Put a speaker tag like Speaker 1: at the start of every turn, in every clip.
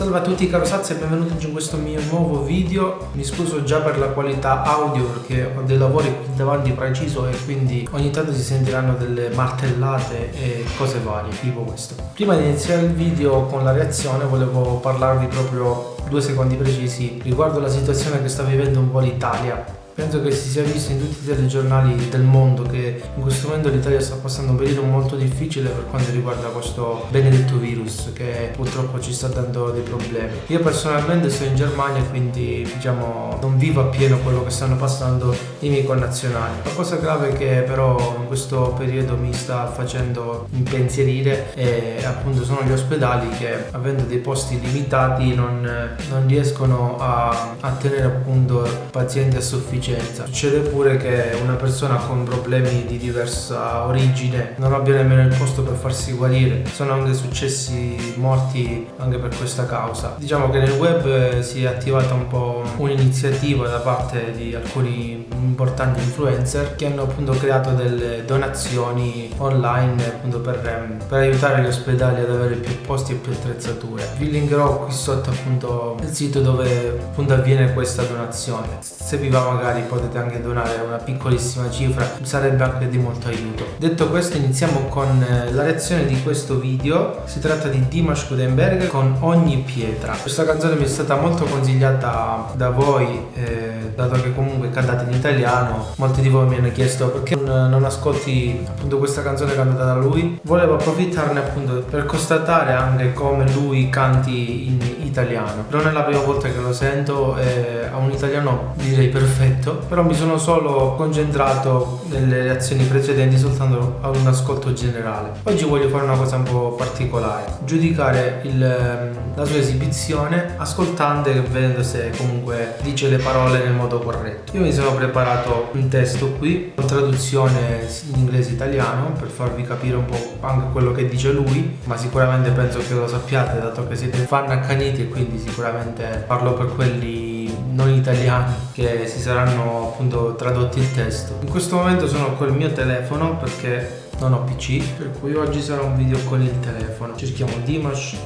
Speaker 1: Salve a tutti caro Sazzi e benvenuti in questo mio nuovo video. Mi scuso già per la qualità audio perché ho dei lavori qui davanti preciso e quindi ogni tanto si sentiranno delle martellate e cose varie tipo questo. Prima di iniziare il video con la reazione volevo parlarvi proprio due secondi precisi riguardo la situazione che sta vivendo un po' l'Italia Penso che si sia visto in tutti i telegiornali del mondo che in questo momento l'Italia sta passando un periodo molto difficile per quanto riguarda questo benedetto virus che purtroppo ci sta dando dei problemi. Io personalmente sto in Germania quindi diciamo non vivo appieno quello che stanno passando i miei connazionali. La cosa grave che però in questo periodo mi sta facendo impensierire è appunto sono gli ospedali che avendo dei posti limitati non, non riescono a, a tenere appunto pazienti a sufficienza sufficienza. Succede pure che una persona con problemi di diversa origine non abbia nemmeno il posto per farsi guarire. Sono anche successi morti anche per questa causa. Diciamo che nel web si è attivata un po' un'iniziativa da parte di alcuni importanti influencer che hanno appunto creato delle donazioni online appunto per, ehm, per aiutare gli ospedali ad avere più posti e più attrezzature. Vi linkerò qui sotto appunto il sito dove appunto avviene questa donazione. Se vi va magari magari potete anche donare una piccolissima cifra sarebbe anche di molto aiuto. Detto questo iniziamo con eh, la reazione di questo video. Si tratta di Dimash Gutenberg con Ogni Pietra. Questa canzone mi è stata molto consigliata da voi eh, dato che comunque cantate in italiano. Molti di voi mi hanno chiesto perché non, non ascolti appunto questa canzone cantata da lui. Volevo approfittarne appunto per constatare anche come lui canti in italiano non è la prima volta che lo sento eh, ha un italiano direi perfetto però mi sono solo concentrato nelle reazioni precedenti soltanto ad un ascolto generale. Oggi voglio fare una cosa un po' particolare, giudicare il, ehm, la sua esibizione ascoltando e vedendo se comunque dice le parole nel modo corretto. Io mi sono preparato un testo qui, con traduzione in inglese-italiano per farvi capire un po' anche quello che dice lui, ma sicuramente penso che lo sappiate dato che siete fan accaniti e quindi sicuramente parlo per quelli non italiani che si saranno appunto tradotti il testo. In questo momento sono col mio telefono perché non ho PC, per cui oggi sarà un video con il telefono. Cerchiamo Dimash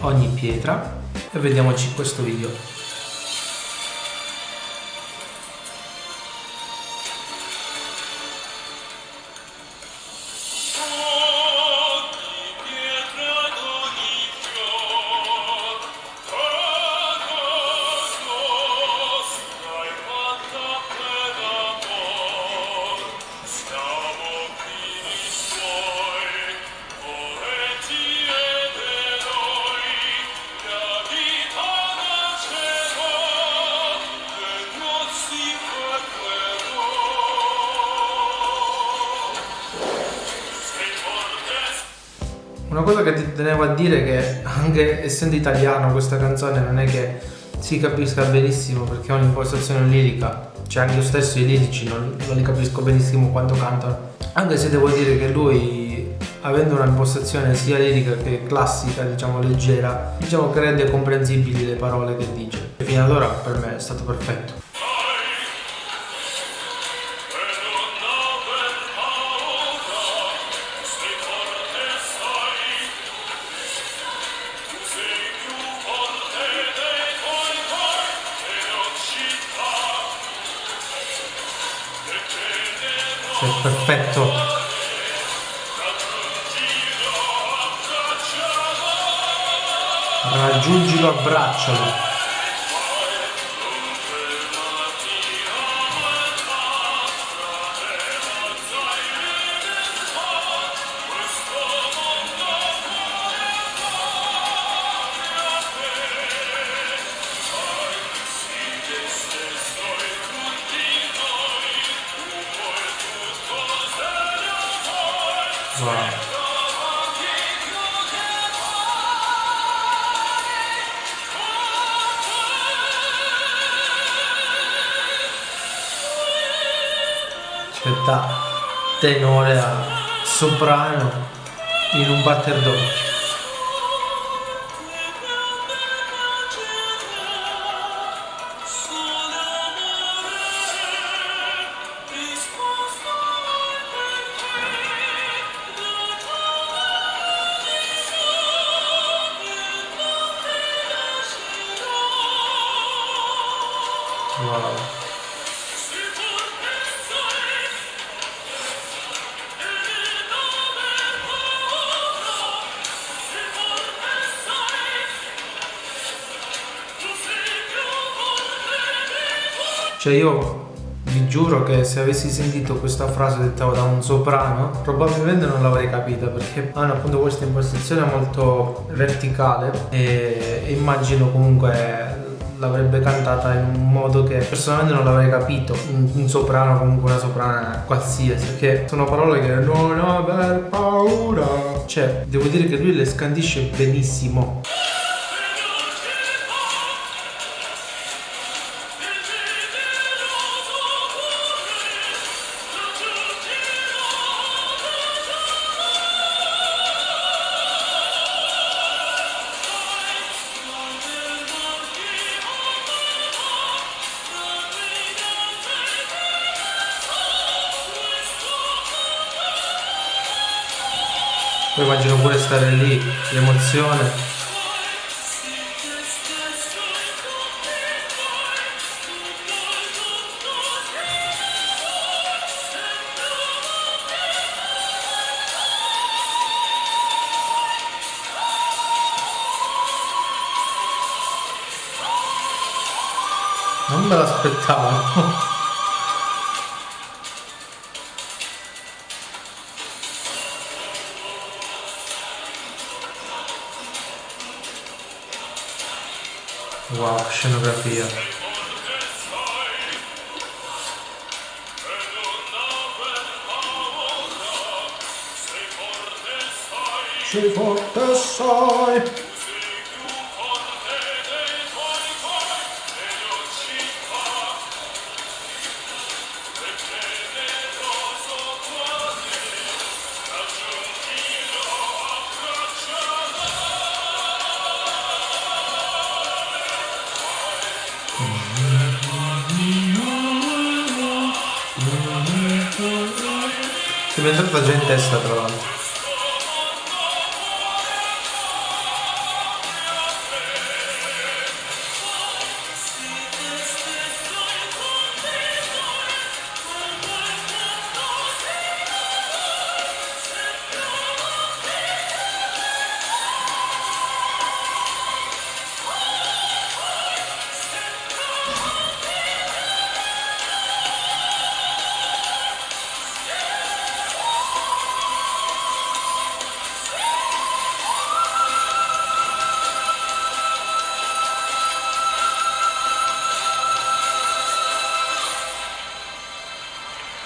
Speaker 1: ogni pietra e vediamoci questo video. Una cosa che ti tenevo a dire è che anche essendo italiano questa canzone non è che si capisca benissimo perché è un'impostazione lirica. Cioè anche io stesso i lirici non, non, li capisco benissimo quando cantano. Anche se devo dire che lui avendo una impostazione sia lirica che classica diciamo leggera diciamo che rende comprensibili le parole che dice. E fino ad ora per me è stato perfetto perfetto. Raggiungilo abbraccialo Wow. Da tenore a soprano in un batter d'occhio. Wow. Cioè io vi giuro che se avessi sentito questa frase detta da un soprano probabilmente non l'avrei capita perché hanno appunto questa impostazione molto verticale e immagino comunque l'avrebbe cantata in un modo che personalmente non l'avrei capito un, un, soprano comunque una soprana qualsiasi perché sono parole che non aver paura. Cioè devo dire che lui le scandisce benissimo poi immagino pure stare lì l'emozione. Non me l'aspettavo Wow, scenografia. Sei forte sai. Entrata già in testa tra l'altro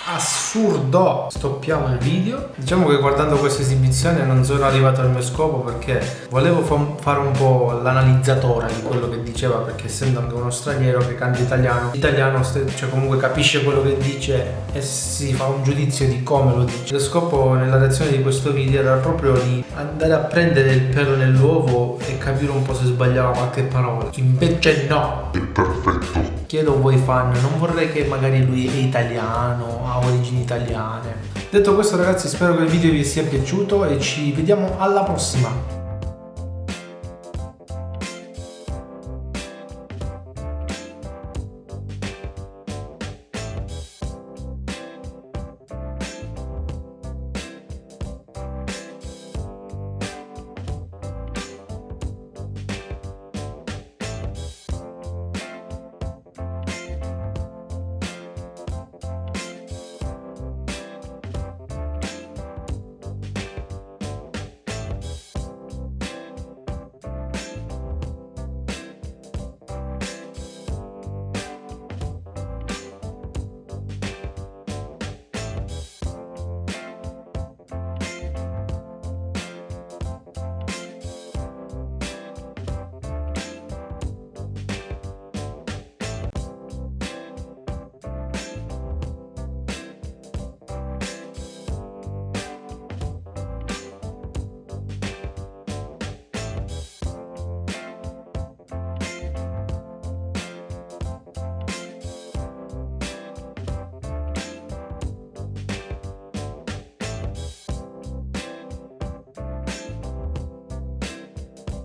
Speaker 1: assurdo. Stoppiamo il video. Diciamo che guardando questa esibizione non sono arrivato al mio scopo perché volevo fare un po' l'analizzatore di quello che diceva perché essendo anche uno straniero che canta italiano l'italiano cioè comunque capisce quello che dice e si fa un giudizio di come lo dice. Lo scopo nella reazione di questo video era proprio di andare a prendere il pelo nell'uovo e capire un po' se sbagliava qualche parola. Invece no.
Speaker 2: È perfetto.
Speaker 1: Chiedo a voi fan non vorrei che magari lui è italiano origini italiane. Detto questo ragazzi spero che il video vi sia piaciuto e ci vediamo alla prossima